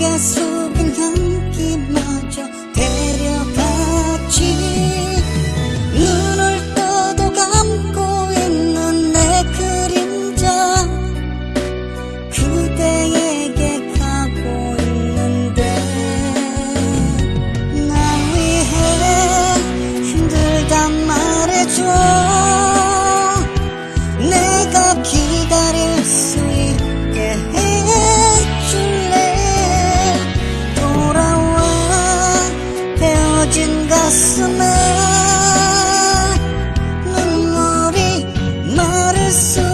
계속 은 향기마저 데려갔지. 눈을 떠도 감고 있는 내 그림자. 그대에게 가고 있는데 나 위해 힘들다 말해줘. 내가 기다린 coração.